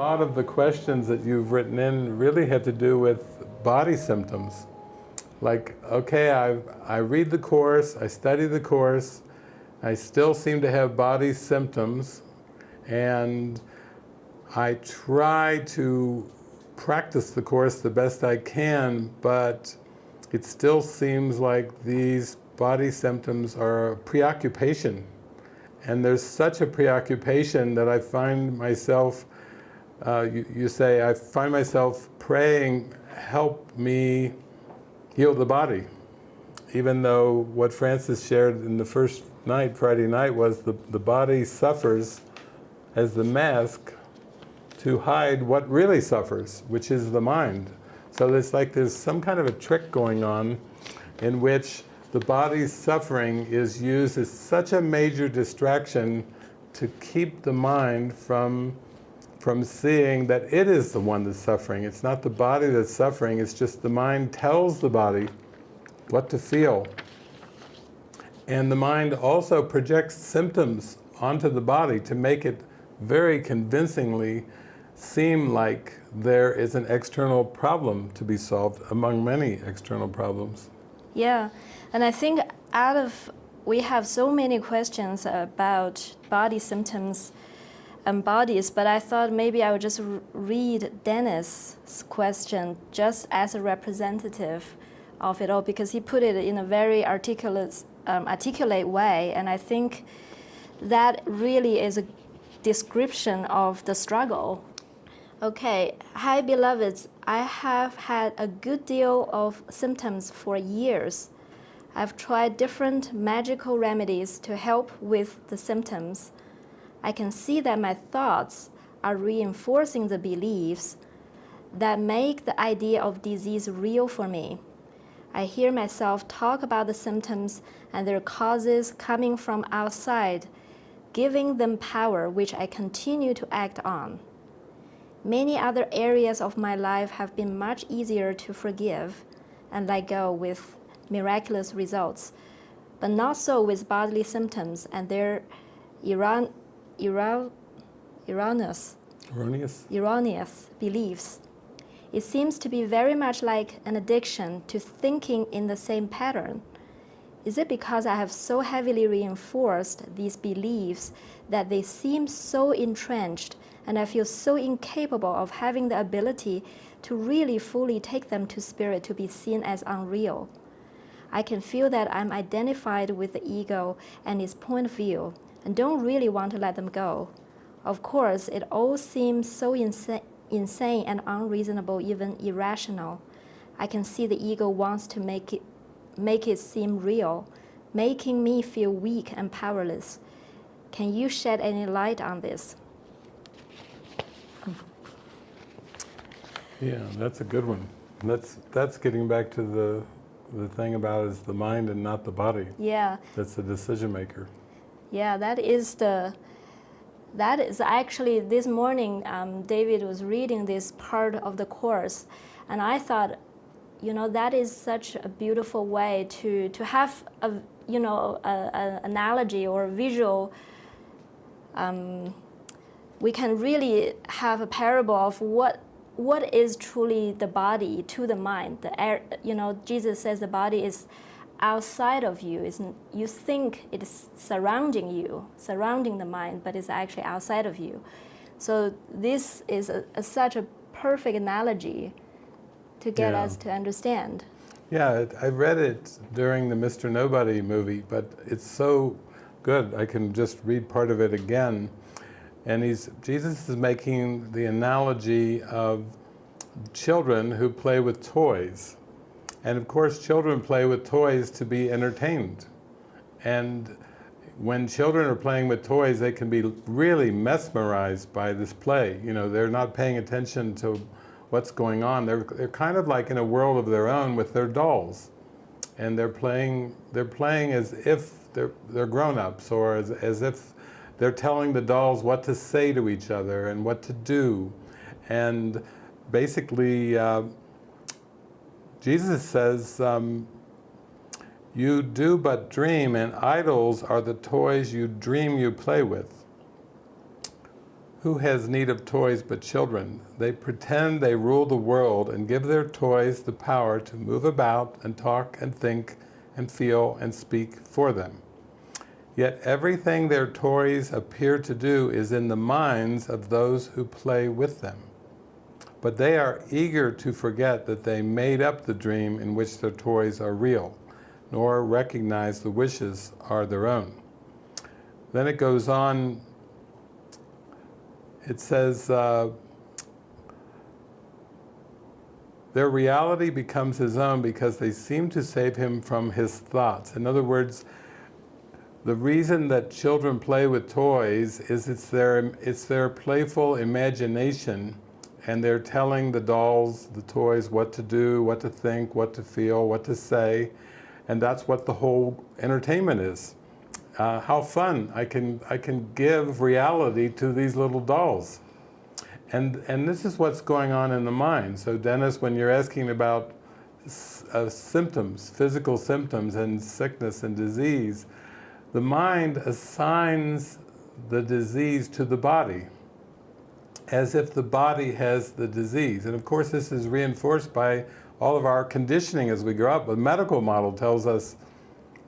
lot of the questions that you've written in really have to do with body symptoms. Like, okay, I, I read the Course, I study the Course, I still seem to have body symptoms, and I try to practice the Course the best I can, but it still seems like these body symptoms are a preoccupation. And there's such a preoccupation that I find myself, uh, you, you say, I find myself praying, help me heal the body. Even though what Francis shared in the first night, Friday night, was the, the body suffers as the mask to hide what really suffers, which is the mind. So it's like there's some kind of a trick going on in which the body's suffering is used as such a major distraction to keep the mind from, from seeing that it is the one that's suffering. It's not the body that's suffering, it's just the mind tells the body what to feel. And the mind also projects symptoms onto the body to make it very convincingly seem like there is an external problem to be solved among many external problems. Yeah, and I think out of, we have so many questions about body symptoms and bodies, but I thought maybe I would just read Dennis's question just as a representative of it all because he put it in a very articulate, um, articulate way, and I think that really is a description of the struggle. Okay, hi beloveds, I have had a good deal of symptoms for years. I've tried different magical remedies to help with the symptoms. I can see that my thoughts are reinforcing the beliefs that make the idea of disease real for me. I hear myself talk about the symptoms and their causes coming from outside, giving them power which I continue to act on. Many other areas of my life have been much easier to forgive and let go with miraculous results, but not so with bodily symptoms and their Iran, Erroneous, erroneous. erroneous beliefs. It seems to be very much like an addiction to thinking in the same pattern. Is it because I have so heavily reinforced these beliefs that they seem so entrenched and I feel so incapable of having the ability to really fully take them to spirit to be seen as unreal? I can feel that I'm identified with the ego and its point of view and don't really want to let them go. Of course, it all seems so insa insane and unreasonable, even irrational. I can see the ego wants to make it, make it seem real, making me feel weak and powerless. Can you shed any light on this? Yeah, that's a good one. That's, that's getting back to the the thing about is the mind and not the body. Yeah. That's the decision maker. Yeah, that is the, that is actually this morning um, David was reading this part of the course and I thought, you know, that is such a beautiful way to, to have a, you know, an analogy or visual um, we can really have a parable of what what is truly the body to the mind. The air, you know, Jesus says the body is outside of you. It's, you think it is surrounding you, surrounding the mind, but it's actually outside of you. So this is a, a, such a perfect analogy to get yeah. us to understand. Yeah, I read it during the Mr. Nobody movie, but it's so good. I can just read part of it again. And he's, Jesus is making the analogy of children who play with toys. And of course, children play with toys to be entertained. And when children are playing with toys, they can be really mesmerized by this play. You know, they're not paying attention to what's going on. They're, they're kind of like in a world of their own with their dolls. And they're playing, they're playing as if they're, they're grown-ups or as, as if they're telling the dolls what to say to each other and what to do. And basically, uh, Jesus says, um, you do but dream and idols are the toys you dream you play with. Who has need of toys but children? They pretend they rule the world and give their toys the power to move about and talk and think and feel and speak for them. Yet everything their toys appear to do is in the minds of those who play with them. But they are eager to forget that they made up the dream in which their toys are real, nor recognize the wishes are their own. Then it goes on it says, uh, their reality becomes his own because they seem to save him from his thoughts. In other words, the reason that children play with toys is it's their, it's their playful imagination and they're telling the dolls, the toys, what to do, what to think, what to feel, what to say, and that's what the whole entertainment is uh, how fun I can, I can give reality to these little dolls. And, and this is what's going on in the mind. So Dennis, when you're asking about uh, symptoms, physical symptoms and sickness and disease, the mind assigns the disease to the body as if the body has the disease. And of course this is reinforced by all of our conditioning as we grow up. The medical model tells us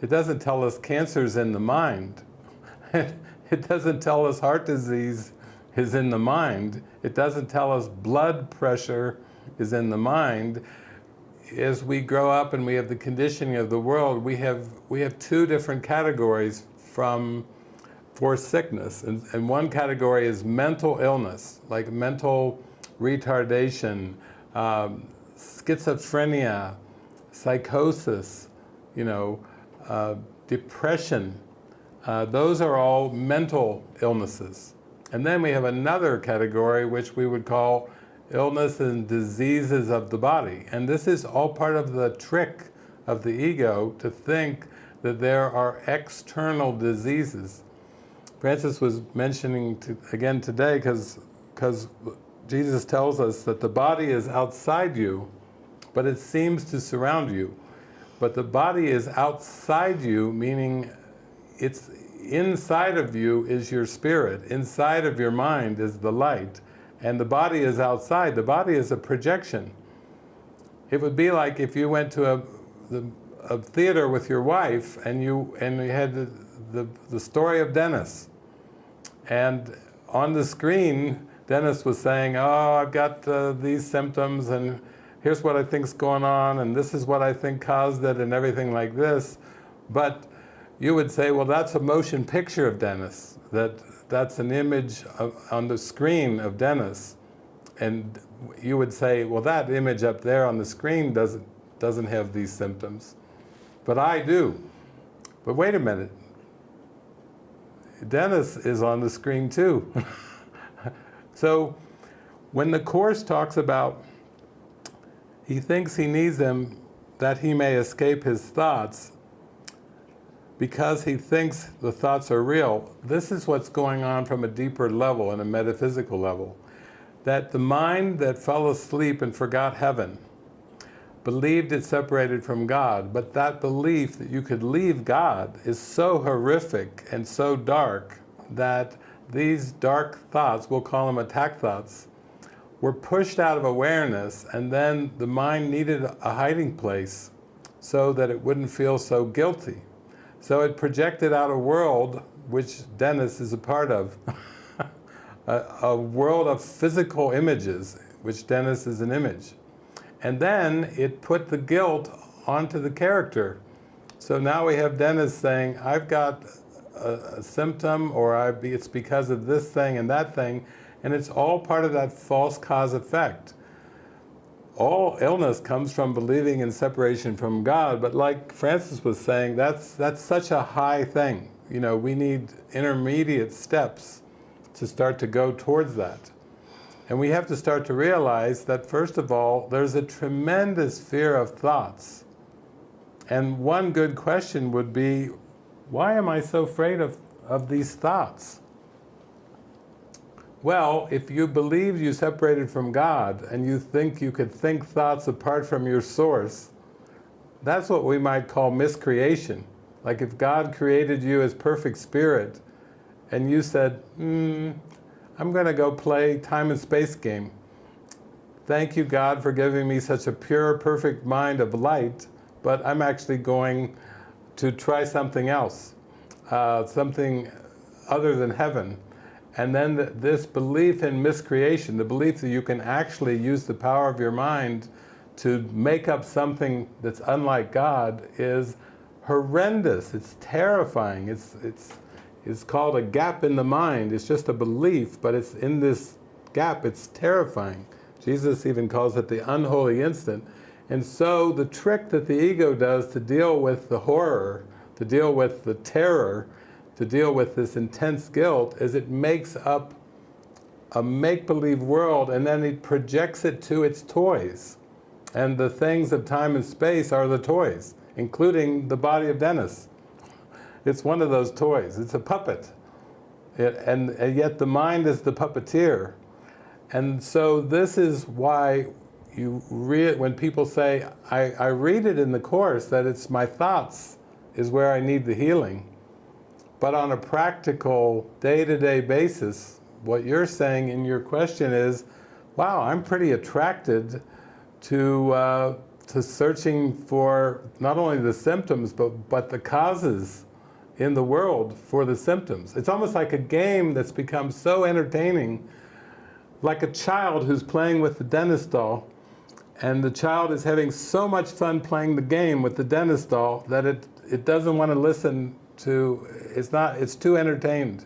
it doesn't tell us cancer's in the mind. it doesn't tell us heart disease is in the mind. It doesn't tell us blood pressure is in the mind. As we grow up and we have the conditioning of the world, we have, we have two different categories from, for sickness. And, and one category is mental illness, like mental retardation, um, schizophrenia, psychosis, you know, uh, depression, uh, those are all mental illnesses. And then we have another category which we would call illness and diseases of the body. And this is all part of the trick of the ego to think that there are external diseases. Francis was mentioning to, again today because because Jesus tells us that the body is outside you, but it seems to surround you. But the body is outside you, meaning it's inside of you is your spirit, inside of your mind is the light, and the body is outside. The body is a projection. It would be like if you went to a, the, a theater with your wife and you, and you had the, the, the story of Dennis. And on the screen, Dennis was saying, oh, I've got uh, these symptoms and here's what I think's going on, and this is what I think caused it, and everything like this. But you would say, well, that's a motion picture of Dennis. That that's an image of, on the screen of Dennis, and you would say, well, that image up there on the screen doesn't doesn't have these symptoms, but I do. But wait a minute, Dennis is on the screen too. so when the Course talks about he thinks he needs them that he may escape his thoughts because he thinks the thoughts are real. This is what's going on from a deeper level, and a metaphysical level. That the mind that fell asleep and forgot heaven believed it separated from God, but that belief that you could leave God is so horrific and so dark that these dark thoughts, we'll call them attack thoughts, were pushed out of awareness and then the mind needed a hiding place so that it wouldn't feel so guilty. So it projected out a world which Dennis is a part of, a, a world of physical images, which Dennis is an image. And then it put the guilt onto the character. So now we have Dennis saying, I've got a, a symptom or I, it's because of this thing and that thing, and it's all part of that false cause effect. All illness comes from believing in separation from God, but like Francis was saying, that's, that's such a high thing. You know, we need intermediate steps to start to go towards that. And we have to start to realize that first of all, there's a tremendous fear of thoughts. And one good question would be, why am I so afraid of, of these thoughts? Well, if you believe you separated from God and you think you could think thoughts apart from your source, that's what we might call miscreation. Like if God created you as perfect spirit and you said, hmm, I'm going to go play time and space game. Thank you, God, for giving me such a pure, perfect mind of light, but I'm actually going to try something else, uh, something other than heaven. And then th this belief in miscreation, the belief that you can actually use the power of your mind to make up something that's unlike God is horrendous. It's terrifying. It's, it's, it's called a gap in the mind. It's just a belief, but it's in this gap, it's terrifying. Jesus even calls it the unholy instant. And so the trick that the ego does to deal with the horror, to deal with the terror, to deal with this intense guilt is it makes up a make-believe world and then it projects it to its toys. And the things of time and space are the toys, including the body of Dennis. It's one of those toys. It's a puppet. It, and, and yet the mind is the puppeteer. And so this is why you read, when people say, I, I read it in the Course that it's my thoughts is where I need the healing. But on a practical, day-to-day -day basis, what you're saying in your question is, wow, I'm pretty attracted to, uh, to searching for not only the symptoms, but, but the causes in the world for the symptoms. It's almost like a game that's become so entertaining, like a child who's playing with the Dennis doll, and the child is having so much fun playing the game with the Dennis doll that it, it doesn't want to listen to, it's not, it's too entertained.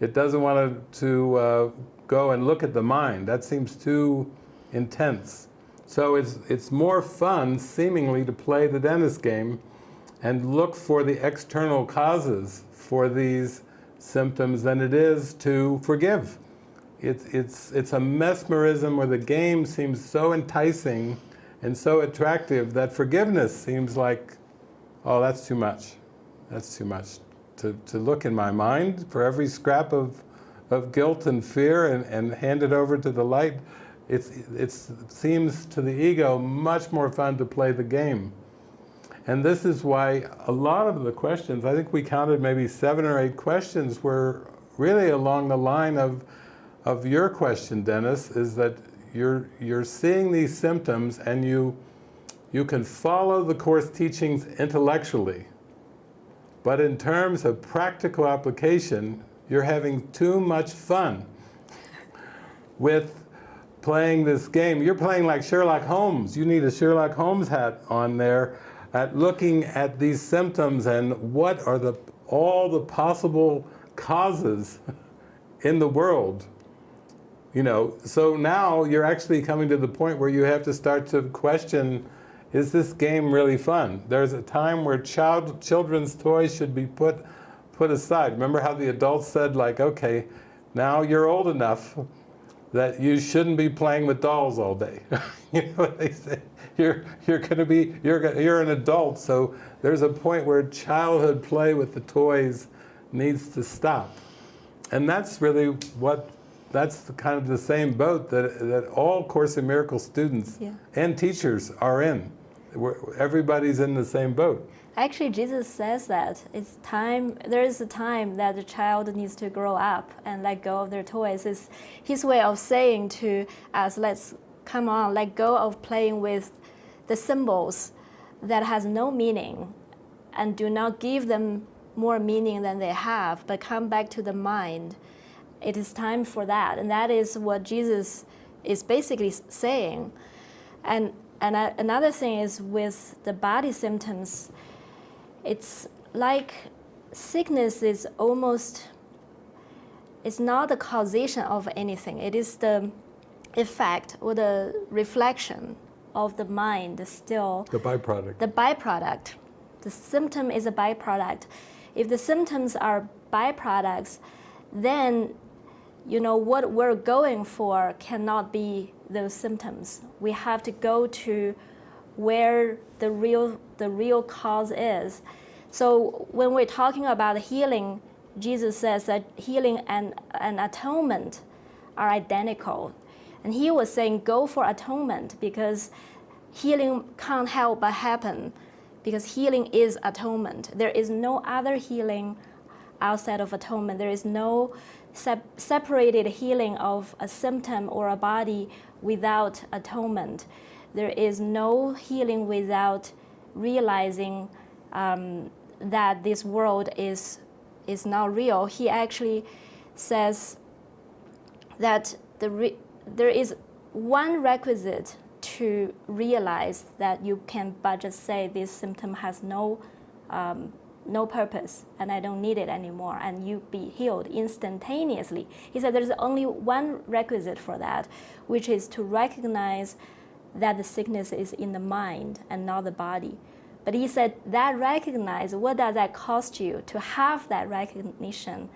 It doesn't want to, to uh, go and look at the mind. That seems too intense. So it's, it's more fun, seemingly, to play the Dennis game and look for the external causes for these symptoms than it is to forgive. It's, it's, it's a mesmerism where the game seems so enticing and so attractive that forgiveness seems like, oh, that's too much. That's too much. To, to look in my mind for every scrap of, of guilt and fear and, and hand it over to the light, it's, it's, it seems to the ego much more fun to play the game. And this is why a lot of the questions, I think we counted maybe seven or eight questions were really along the line of, of your question, Dennis, is that you're, you're seeing these symptoms and you, you can follow the Course teachings intellectually. But in terms of practical application, you're having too much fun with playing this game. You're playing like Sherlock Holmes. You need a Sherlock Holmes hat on there at looking at these symptoms and what are the all the possible causes in the world. You know, so now you're actually coming to the point where you have to start to question, is this game really fun? There's a time where child, children's toys should be put, put aside. Remember how the adults said like, okay, now you're old enough that you shouldn't be playing with dolls all day. you know what they say? You're, you're going to be, you're, you're an adult, so there's a point where childhood play with the toys needs to stop. And that's really what, that's the kind of the same boat that, that all Course in Miracles students yeah. and teachers are in. Everybody's in the same boat. Actually, Jesus says that it's time, there is a time that the child needs to grow up and let go of their toys. It's his way of saying to us, let's come on, let go of playing with the symbols that has no meaning and do not give them more meaning than they have, but come back to the mind. It is time for that. And that is what Jesus is basically saying. And, and another thing is with the body symptoms, it's like sickness is almost, it's not the causation of anything. It is the effect or the reflection of the mind still. The byproduct. The byproduct. The symptom is a byproduct. If the symptoms are byproducts, then you know what we're going for cannot be those symptoms. We have to go to where the real, the real cause is. So when we're talking about healing, Jesus says that healing and, and atonement are identical. And he was saying, go for atonement because healing can't help but happen because healing is atonement. There is no other healing outside of atonement. There is no sep- separated healing of a symptom or a body without atonement. There is no healing without realizing um, that this world is is not real. He actually says that the there is one requisite to realize that you can but just say this symptom has no um, no purpose and I don't need it anymore and you be healed instantaneously. He said there's only one requisite for that, which is to recognize that the sickness is in the mind and not the body. But he said that recognize, what does that cost you to have that recognition?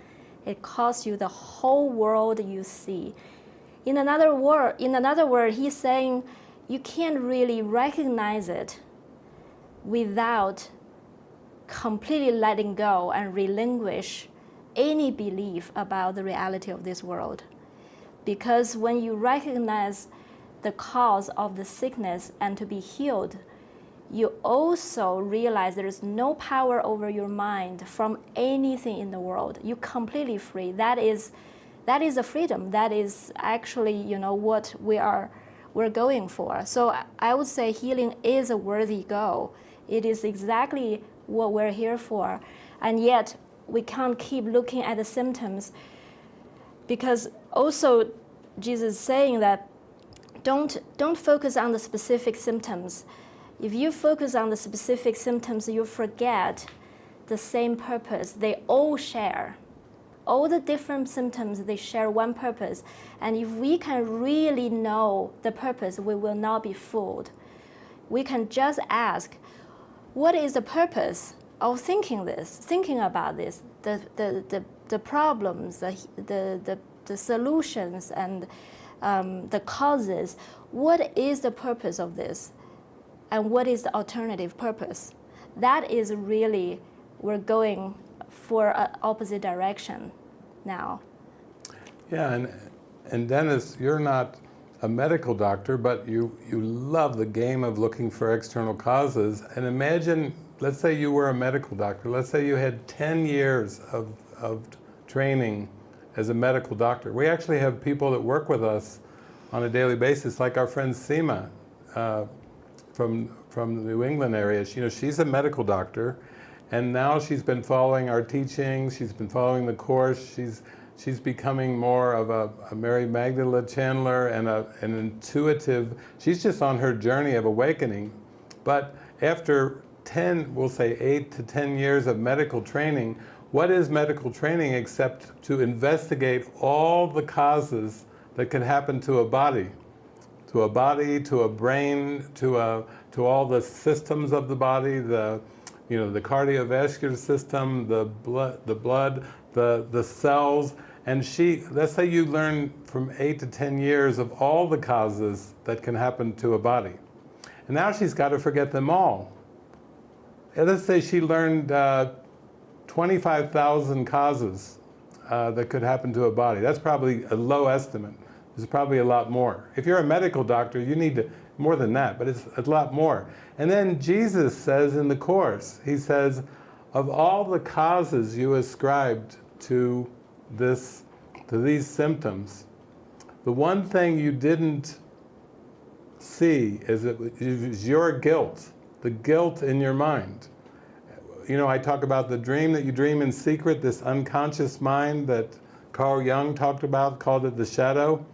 It costs you the whole world you see. In another word, in another word, he's saying you can't really recognize it without completely letting go and relinquish any belief about the reality of this world. Because when you recognize the cause of the sickness and to be healed, you also realize there is no power over your mind from anything in the world. You're completely free. That is, that is a freedom. That is actually, you know, what we are we're going for. So I would say healing is a worthy goal. It is exactly what we're here for. And yet we can't keep looking at the symptoms because also Jesus is saying that don't, don't focus on the specific symptoms. If you focus on the specific symptoms, you forget the same purpose they all share. All the different symptoms, they share one purpose. And if we can really know the purpose, we will not be fooled. We can just ask, what is the purpose of thinking this, thinking about this, the, the, the, the problems, the, the, the, the solutions, and um, the causes? What is the purpose of this? And what is the alternative purpose? That is really, we're going for an opposite direction now. Yeah, and, and Dennis, you're not a medical doctor, but you, you love the game of looking for external causes. And imagine, let's say you were a medical doctor. Let's say you had 10 years of, of training as a medical doctor. We actually have people that work with us on a daily basis, like our friend Seema uh, from, from the New England area. She, you know, she's a medical doctor, and now she's been following our teachings, she's been following the course, she's she's becoming more of a, a Mary Magdalene channeler and a, an intuitive, she's just on her journey of awakening. But after 10, we'll say 8 to 10 years of medical training, what is medical training except to investigate all the causes that can happen to a body? To a body, to a brain, to, a, to all the systems of the body, the, you know, the cardiovascular system, the blood, the blood, the, the cells, and she, let's say you learn from eight to 10 years of all the causes that can happen to a body. And now she's got to forget them all. And let's say she learned uh, 25,000 causes uh, that could happen to a body. That's probably a low estimate. There's probably a lot more. If you're a medical doctor, you need to, more than that, but it's a lot more. And then Jesus says in the Course, he says, of all the causes you ascribed to this, to these symptoms, the one thing you didn't see is it was your guilt, the guilt in your mind. You know, I talk about the dream that you dream in secret, this unconscious mind that Carl Jung talked about, called it the shadow.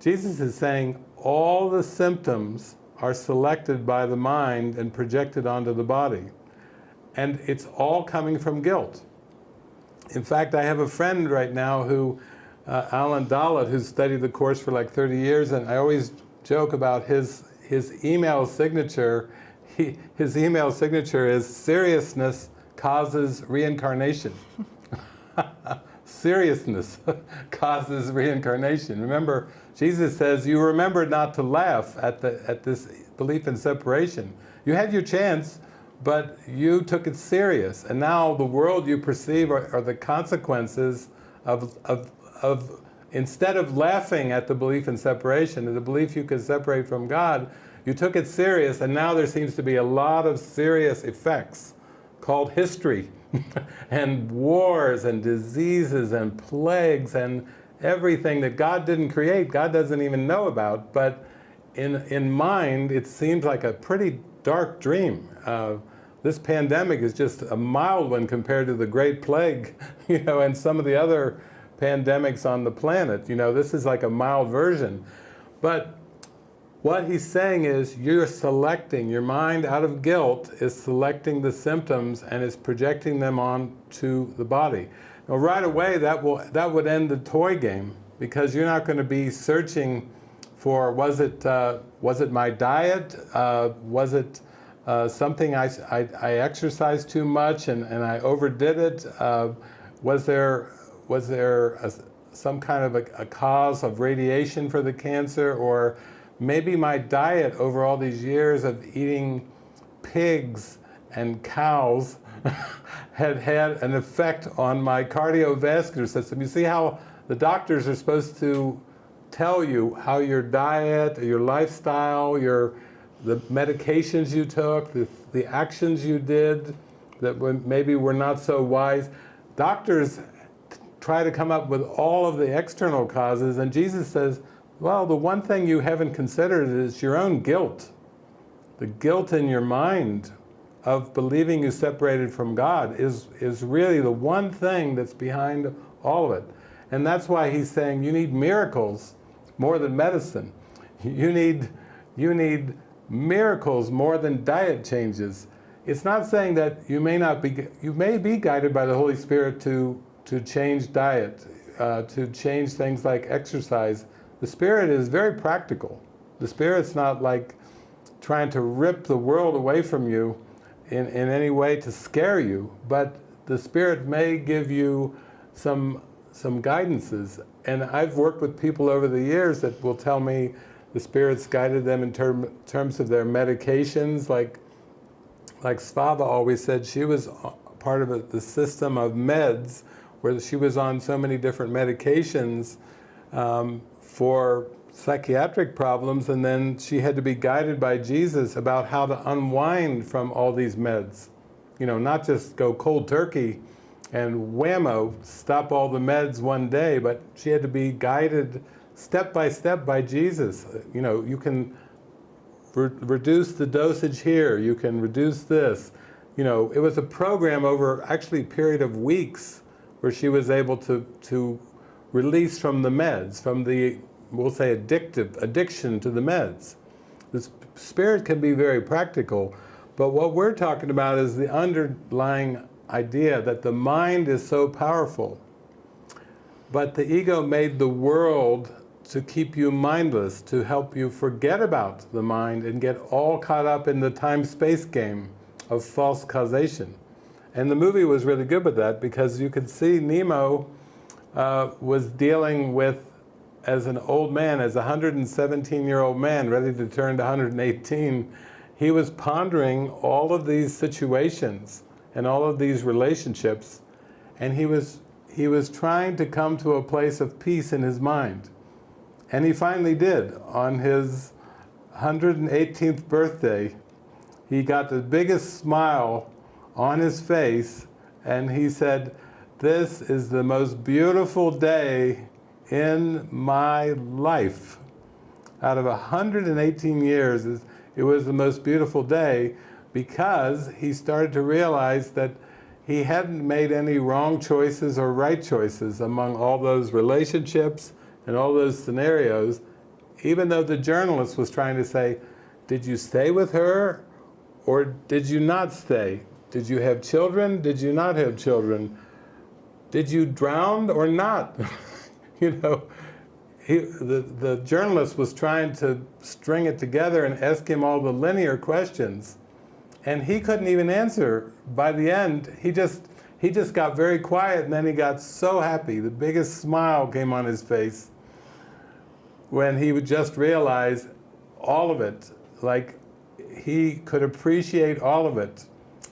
Jesus is saying all the symptoms are selected by the mind and projected onto the body. And it's all coming from guilt. In fact, I have a friend right now who, uh, Alan Dalit, who's studied the Course for like 30 years, and I always joke about his, his email signature. He, his email signature is seriousness causes reincarnation. seriousness causes reincarnation. Remember, Jesus says, you remember not to laugh at, the, at this belief in separation. You had your chance, but you took it serious. And now the world you perceive are, are the consequences of, of, of, instead of laughing at the belief in separation, the belief you could separate from God, you took it serious, and now there seems to be a lot of serious effects called history and wars and diseases and plagues and everything that God didn't create, God doesn't even know about, but in, in mind, it seems like a pretty dark dream. Uh, this pandemic is just a mild one compared to the Great Plague, you know, and some of the other pandemics on the planet. You know, this is like a mild version. But what he's saying is you're selecting, your mind out of guilt is selecting the symptoms and is projecting them onto the body. Right away that, will, that would end the toy game because you're not going to be searching for was it, uh, was it my diet, uh, was it uh, something I, I, I, exercised too much and, and I overdid it, uh, was there, was there a, some kind of a, a cause of radiation for the cancer? Or maybe my diet over all these years of eating pigs and cows had had an effect on my cardiovascular system. You see how the doctors are supposed to tell you how your diet, your lifestyle, your the medications you took, the, the actions you did that maybe were not so wise. Doctors try to come up with all of the external causes and Jesus says, well, the one thing you haven't considered is your own guilt. The guilt in your mind of believing you separated from God is, is really the one thing that's behind all of it. And that's why he's saying you need miracles more than medicine. You need, you need miracles more than diet changes. It's not saying that you may not be, you may be guided by the Holy Spirit to, to change diet, uh, to change things like exercise, the Spirit is very practical. The Spirit's not like trying to rip the world away from you in, in any way to scare you, but the Spirit may give you some, some guidances. And I've worked with people over the years that will tell me the Spirit's guided them in term, terms of their medications, like, like Svava always said, she was part of a, the system of meds, where she was on so many different medications um, for psychiatric problems and then she had to be guided by Jesus about how to unwind from all these meds. You know, not just go cold turkey and whammo, stop all the meds one day, but she had to be guided step by step by Jesus. You know, you can re reduce the dosage here, you can reduce this. You know, it was a program over actually a period of weeks where she was able to, to release from the meds, from the, we'll say addictive, addiction to the meds. The spirit can be very practical, but what we're talking about is the underlying idea that the mind is so powerful. But the ego made the world to keep you mindless, to help you forget about the mind and get all caught up in the time-space game of false causation. And the movie was really good with that because you could see Nemo uh, was dealing with as an old man, as a 117 year old man ready to turn to 118, he was pondering all of these situations and all of these relationships and he was, he was trying to come to a place of peace in his mind. And he finally did. On his 118th birthday, he got the biggest smile on his face and he said, this is the most beautiful day in my life. Out of 118 years, it was the most beautiful day because he started to realize that he hadn't made any wrong choices or right choices among all those relationships and all those scenarios, even though the journalist was trying to say, did you stay with her or did you not stay? Did you have children? Did you not have children? did you drown or not? you know, he, the, the journalist was trying to string it together and ask him all the linear questions. And he couldn't even answer. By the end, he just, he just got very quiet and then he got so happy. The biggest smile came on his face when he would just realize all of it. Like he could appreciate all of it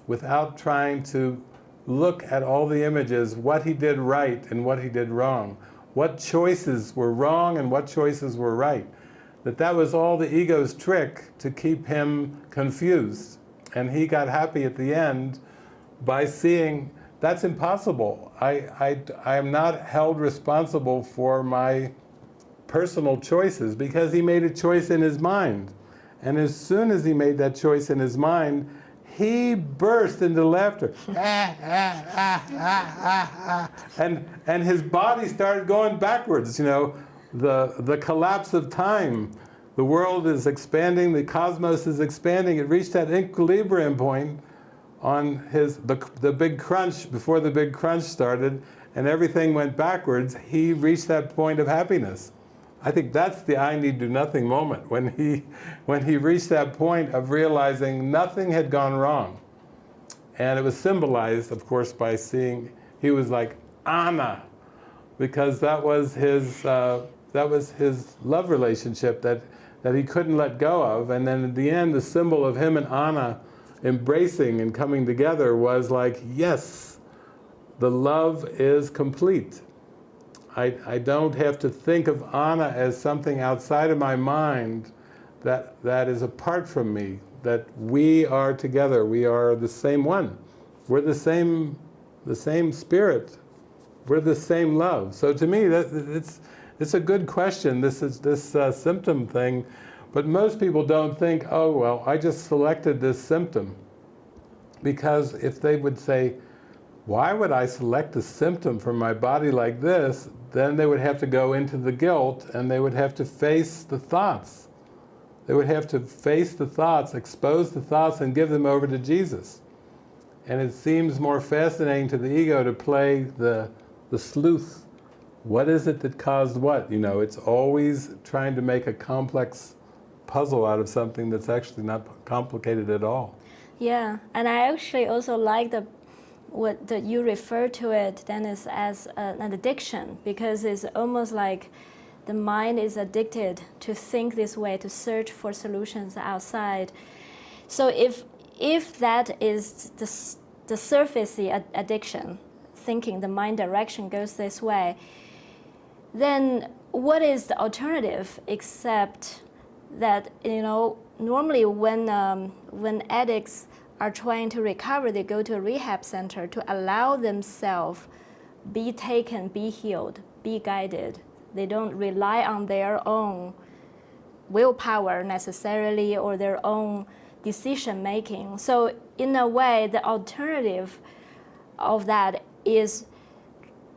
without trying to look at all the images, what he did right and what he did wrong, what choices were wrong and what choices were right. That that was all the ego's trick to keep him confused. And he got happy at the end by seeing that's impossible. I, I, I am not held responsible for my personal choices because he made a choice in his mind. And as soon as he made that choice in his mind, he burst into laughter. and, and his body started going backwards, you know, the, the collapse of time. The world is expanding, the cosmos is expanding. It reached that equilibrium point on his, the, the big crunch, before the big crunch started, and everything went backwards, he reached that point of happiness. I think that's the I need do nothing moment, when he, when he reached that point of realizing nothing had gone wrong. And it was symbolized, of course, by seeing, he was like, Anna, because that was his, uh, that was his love relationship that, that he couldn't let go of. And then at the end, the symbol of him and Anna embracing and coming together was like, yes, the love is complete. I, I don't have to think of Anna as something outside of my mind that, that is apart from me, that we are together, we are the same one. We're the same, the same spirit, we're the same love. So to me, that, it's, it's a good question, this, is, this uh, symptom thing, but most people don't think, oh well, I just selected this symptom. Because if they would say, why would I select a symptom from my body like this, then they would have to go into the guilt and they would have to face the thoughts. They would have to face the thoughts, expose the thoughts and give them over to Jesus. And it seems more fascinating to the ego to play the, the sleuth. What is it that caused what? You know, it's always trying to make a complex puzzle out of something that's actually not complicated at all. Yeah, and I actually also like the what the, you refer to it, Dennis, as an addiction because it's almost like the mind is addicted to think this way, to search for solutions outside. So if if that is the the surfacey ad addiction, thinking the mind direction goes this way, then what is the alternative except that you know normally when um, when addicts are trying to recover, they go to a rehab center to allow themselves be taken, be healed, be guided. They don't rely on their own willpower necessarily or their own decision making. So in a way, the alternative of that is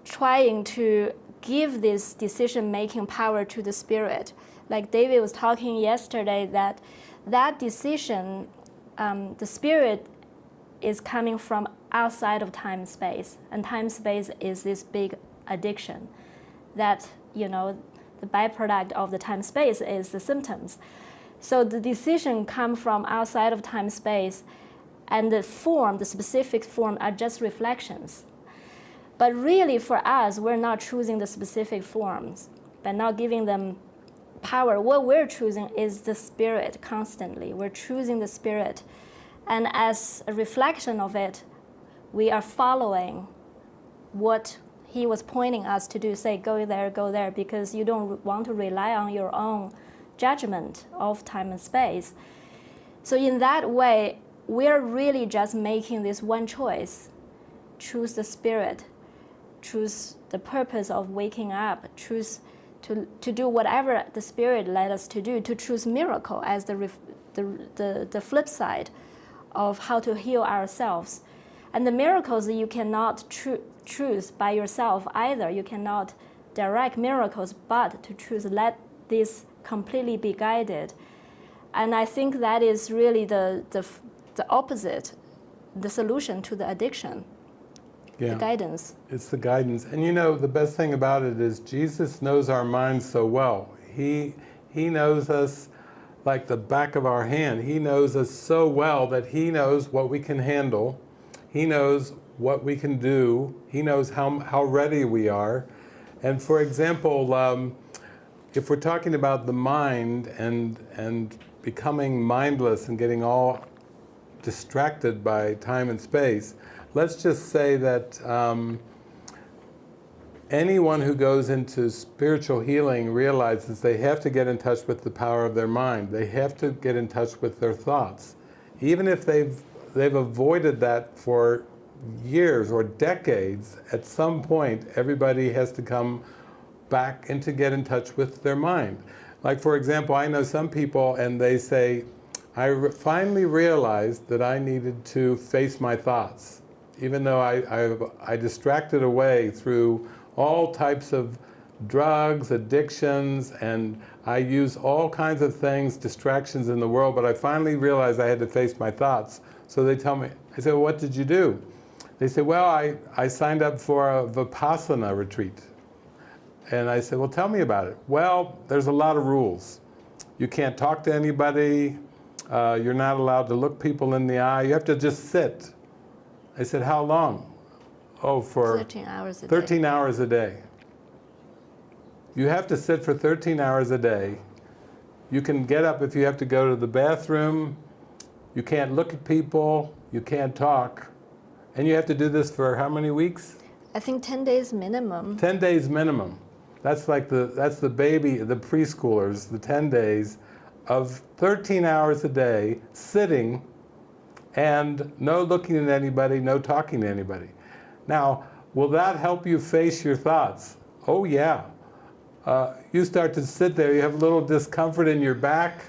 trying to give this decision making power to the spirit. Like David was talking yesterday that that decision um, the spirit is coming from outside of time space, and time space is this big addiction that you know the byproduct of the time space is the symptoms. So the decision come from outside of time space, and the form, the specific form, are just reflections. But really, for us, we're not choosing the specific forms, but not giving them power, what we're choosing is the spirit constantly. We're choosing the spirit. And as a reflection of it, we are following what he was pointing us to do, say, go there, go there, because you don't want to rely on your own judgment of time and space. So in that way, we're really just making this one choice. Choose the spirit, choose the purpose of waking up, choose to, to do whatever the Spirit led us to do, to choose miracle as the, the, the, the flip side of how to heal ourselves. And the miracles you cannot choose by yourself either. You cannot direct miracles, but to choose let this completely be guided. And I think that is really the, the, the opposite, the solution to the addiction yeah. the guidance. It's the guidance. And you know, the best thing about it is Jesus knows our minds so well. He, he knows us like the back of our hand. He knows us so well that he knows what we can handle. He knows what we can do. He knows how, how ready we are. And for example, um, if we're talking about the mind and, and becoming mindless and getting all distracted by time and space, let's just say that um, anyone who goes into spiritual healing realizes they have to get in touch with the power of their mind. They have to get in touch with their thoughts. Even if they've, they've avoided that for years or decades, at some point, everybody has to come back and to get in touch with their mind. Like for example, I know some people and they say, I re finally realized that I needed to face my thoughts. Even though I, I, I distracted away through all types of drugs, addictions, and I use all kinds of things, distractions in the world, but I finally realized I had to face my thoughts. So they tell me, I said, well, what did you do? They say, well, I, I signed up for a Vipassana retreat. And I said, well, tell me about it. Well, there's a lot of rules. You can't talk to anybody. Uh, you're not allowed to look people in the eye. You have to just sit. I said, how long? Oh, for 13 hours a 13 day. hours a day. You have to sit for 13 hours a day. You can get up if you have to go to the bathroom. You can't look at people. You can't talk. And you have to do this for how many weeks? I think 10 days minimum. 10 days minimum. That's like the, that's the baby, the preschoolers, the 10 days of 13 hours a day sitting and no looking at anybody, no talking to anybody. Now, will that help you face your thoughts? Oh yeah. Uh, you start to sit there, you have a little discomfort in your back,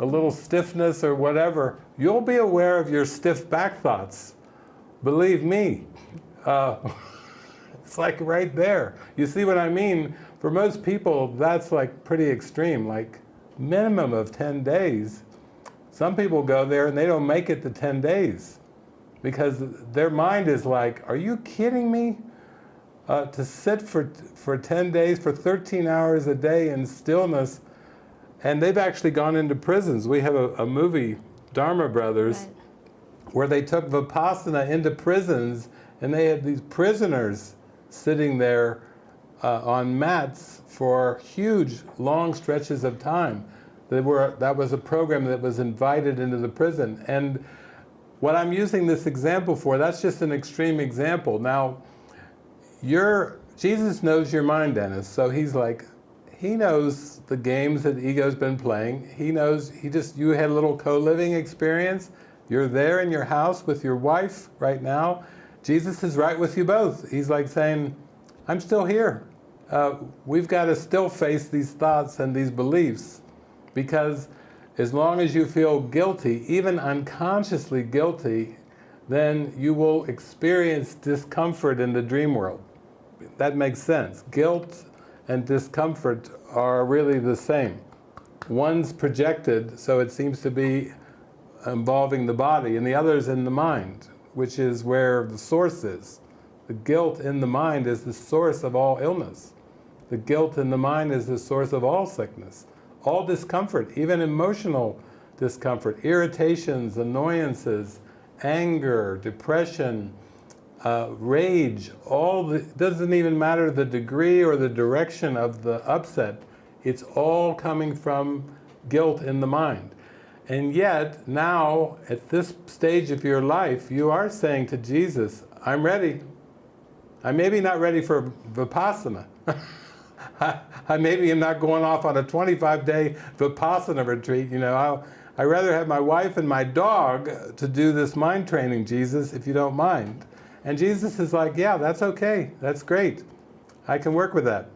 a little stiffness or whatever. You'll be aware of your stiff back thoughts. Believe me. Uh, it's like right there. You see what I mean? For most people, that's like pretty extreme, like minimum of 10 days. Some people go there and they don't make it to 10 days because their mind is like, are you kidding me? Uh, to sit for, for 10 days, for 13 hours a day in stillness, and they've actually gone into prisons. We have a, a movie, Dharma Brothers, Right. where they took Vipassana into prisons and they had these prisoners sitting there uh, on mats for huge, long stretches of time. They were, that was a program that was invited into the prison. And what I'm using this example for, that's just an extreme example. Now, your, Jesus knows your mind, Dennis, so he's like, he knows the games that ego's been playing. He knows, he just, you had a little co-living experience. You're there in your house with your wife right now. Jesus is right with you both. He's like saying, I'm still here. Uh, we've got to still face these thoughts and these beliefs because as long as you feel guilty, even unconsciously guilty, then you will experience discomfort in the dream world. That makes sense. Guilt and discomfort are really the same. One's projected, so it seems to be involving the body, and the other's in the mind, which is where the source is. The guilt in the mind is the source of all illness. The guilt in the mind is the source of all sickness, all discomfort, even emotional discomfort, irritations, annoyances, anger, depression, uh, rage, all the, doesn't even matter the degree or the direction of the upset, it's all coming from guilt in the mind. And yet, now, at this stage of your life, you are saying to Jesus, I'm ready. I'm maybe not ready for Vipassana. I, I maybe am not going off on a 25-day Vipassana retreat, you know. I'll, I'd rather have my wife and my dog to do this mind training, Jesus, if you don't mind. And Jesus is like, yeah, that's okay, that's great. I can work with that.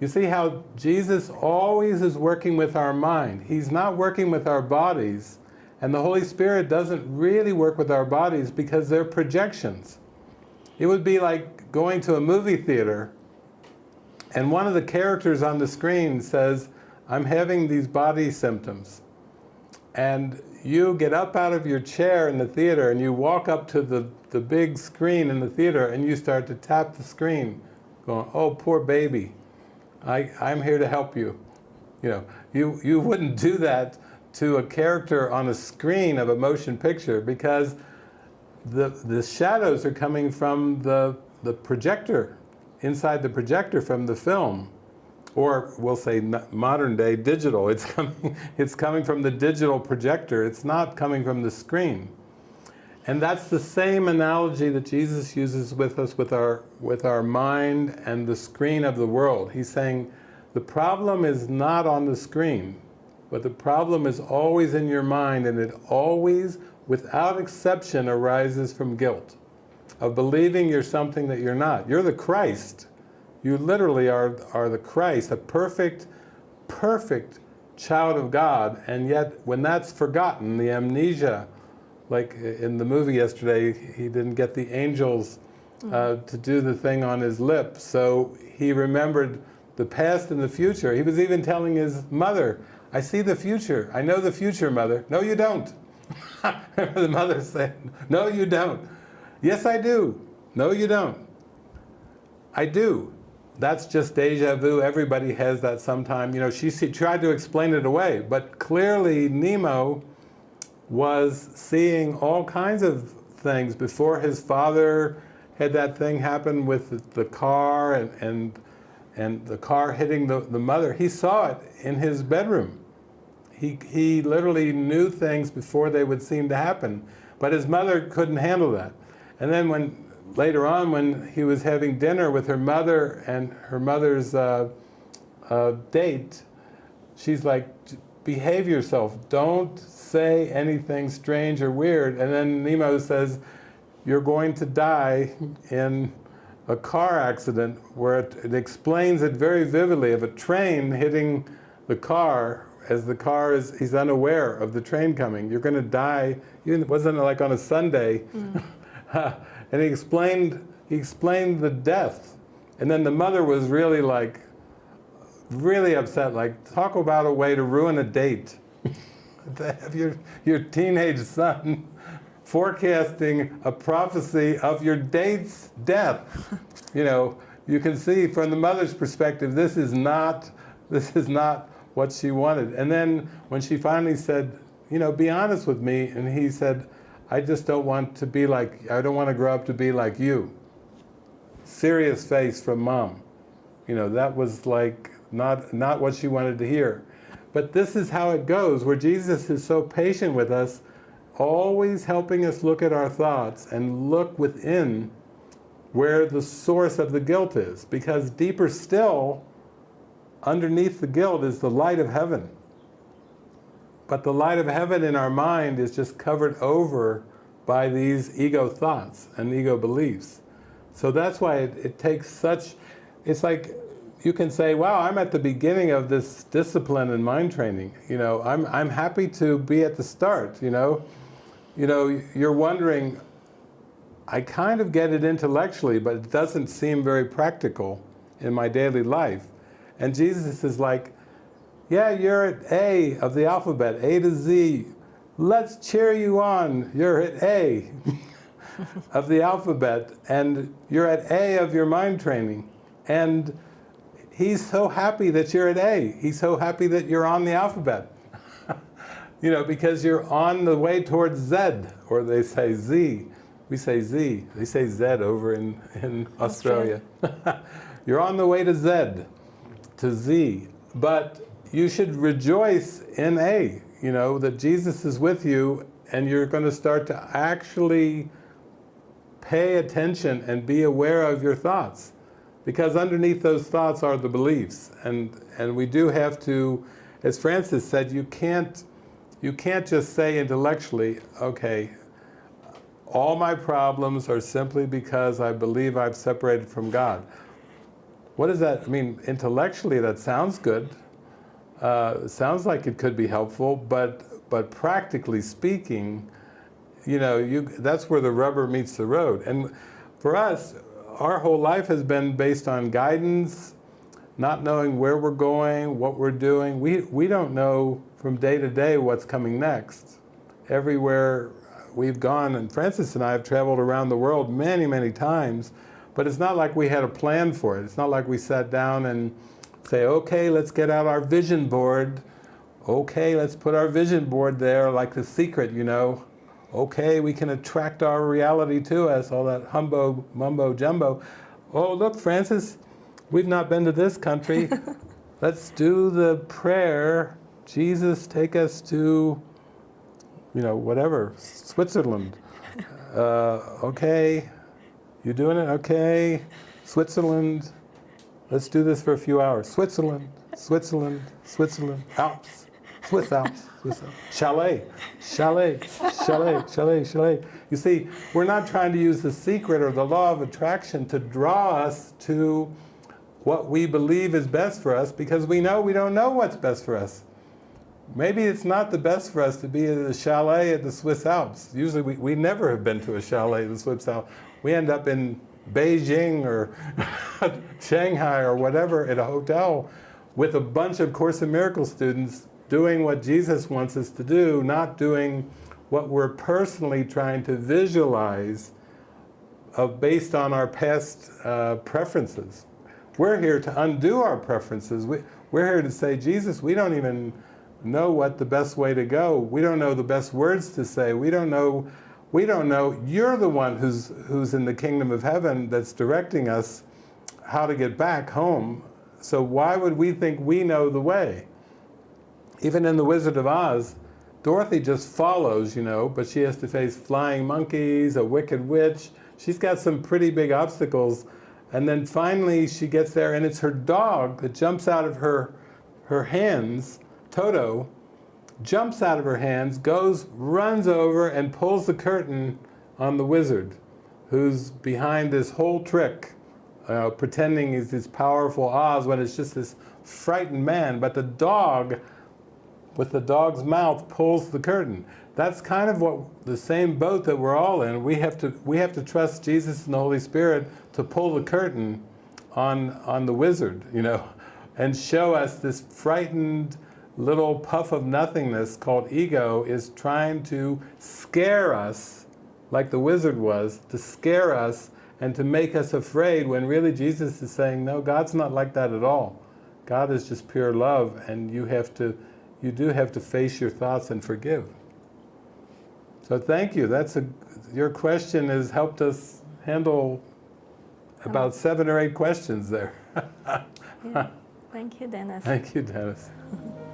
You see how Jesus always is working with our mind. He's not working with our bodies. And the Holy Spirit doesn't really work with our bodies because they're projections. It would be like going to a movie theater and one of the characters on the screen says, I'm having these body symptoms. And you get up out of your chair in the theater and you walk up to the, the big screen in the theater and you start to tap the screen, going, oh, poor baby, I, I'm here to help you. You know, you, you wouldn't do that to a character on a screen of a motion picture because the, the shadows are coming from the, the projector, inside the projector from the film. Or we'll say modern day digital. It's coming, it's coming from the digital projector. It's not coming from the screen. And that's the same analogy that Jesus uses with us with our, with our mind and the screen of the world. He's saying the problem is not on the screen, but the problem is always in your mind and it always, without exception, arises from guilt. Of believing you're something that you're not. You're the Christ. You literally are, are the Christ, a perfect, perfect child of God, and yet when that's forgotten, the amnesia, like in the movie yesterday, he didn't get the angels uh, to do the thing on his lip, so he remembered the past and the future. He was even telling his mother, I see the future, I know the future, mother. No, you don't. the mother said, no, you don't. Yes, I do. No, you don't. I do. That's just deja vu. Everybody has that sometime. You know, she, she tried to explain it away, but clearly Nemo was seeing all kinds of things before his father had that thing happen with the, car and, and, and the car hitting the, the mother. He saw it in his bedroom. He, he literally knew things before they would seem to happen, but his mother couldn't handle that. And then when later on when he was having dinner with her mother and her mother's uh, uh, date, she's like, behave yourself, don't say anything strange or weird. And then Nemo says, you're going to die in a car accident where it, it explains it very vividly of a train hitting the car as the car is, he's unaware of the train coming. You're going to die, it wasn't like on a Sunday. Mm. and he explained, he explained the death. And then the mother was really like, really upset, like talk about a way to ruin a date. to have your, your teenage son forecasting a prophecy of your date's death. you know, you can see from the mother's perspective, this is not, this is not what she wanted. And then when she finally said, you know, be honest with me, and he said, I just don't want to be like, I don't want to grow up to be like you. Serious face from mom. You know, that was like not, not what she wanted to hear. But this is how it goes, where Jesus is so patient with us, always helping us look at our thoughts and look within where the source of the guilt is. Because deeper still, underneath the guilt is the light of heaven. But the light of heaven in our mind is just covered over by these ego thoughts and ego beliefs. So that's why it, it, takes such, it's like you can say, wow, I'm at the beginning of this discipline and mind training. You know, I'm, I'm happy to be at the start, you know. You know, you're wondering, I kind of get it intellectually, but it doesn't seem very practical in my daily life. And Jesus is like, yeah, you're at A of the alphabet, A to Z. Let's cheer you on. You're at A of the alphabet, and you're at A of your mind training. And he's so happy that you're at A. He's so happy that you're on the alphabet. you know, because you're on the way towards Z, or they say Z. We say Z. They say Z over in, in Australia. you're on the way to Z, to Z. But you should rejoice in A, you know, that Jesus is with you and you're going to start to actually pay attention and be aware of your thoughts. Because underneath those thoughts are the beliefs. And, and we do have to, as Francis said, you can't, you can't just say intellectually, okay, all my problems are simply because I believe I've separated from God. What does that, mean, intellectually that sounds good, uh, sounds like it could be helpful, but, but practically speaking, you know, you, that's where the rubber meets the road. And for us, our whole life has been based on guidance, not knowing where we're going, what we're doing. We, we don't know from day to day what's coming next. Everywhere we've gone, and Francis and I have traveled around the world many, many times, but it's not like we had a plan for it. It's not like we sat down and say, okay, let's get out our vision board. Okay, let's put our vision board there like the secret, you know. Okay, we can attract our reality to us, all that humbo, mumbo jumbo. Oh, look, Francis, we've not been to this country. let's do the prayer. Jesus, take us to, you know, whatever, Switzerland. Uh, okay, you doing it? Okay, Switzerland. Let's do this for a few hours. Switzerland, Switzerland, Switzerland, Alps, Swiss Alps, Swiss Alps. Chalet, chalet, chalet, chalet, chalet. You see, we're not trying to use the secret or the law of attraction to draw us to what we believe is best for us because we know we don't know what's best for us. Maybe it's not the best for us to be at a chalet at the Swiss Alps. Usually we, we never have been to a chalet at the Swiss Alps. We end up in Beijing or Shanghai or whatever at a hotel with a bunch of Course in Miracles students doing what Jesus wants us to do, not doing what we're personally trying to visualize of based on our past uh, preferences. We're here to undo our preferences. We, we're here to say, Jesus, we don't even know what the best way to go. We don't know the best words to say. We don't know, we don't know. You're the one who's, who's in the kingdom of heaven that's directing us how to get back home. So why would we think we know the way? Even in The Wizard of Oz, Dorothy just follows, you know, but she has to face flying monkeys, a wicked witch. She's got some pretty big obstacles. And then finally she gets there and it's her dog that jumps out of her, her hands, Toto, jumps out of her hands, goes, runs over and pulls the curtain on the wizard who's behind this whole trick, uh, pretending he's this powerful Oz when it's just this frightened man. But the dog, with the dog's mouth, pulls the curtain. That's kind of what the same boat that we're all in. We have to we have to trust Jesus and the Holy Spirit to pull the curtain on on the wizard, you know, and show us this frightened little puff of nothingness called ego is trying to scare us, like the wizard was, to scare us and to make us afraid when really Jesus is saying, no, God's not like that at all. God is just pure love and you have to, you do have to face your thoughts and forgive. So thank you. That's a, your question has helped us handle about oh. seven or eight questions there. Yeah. Thank you, Dennis. Thank you, Dennis.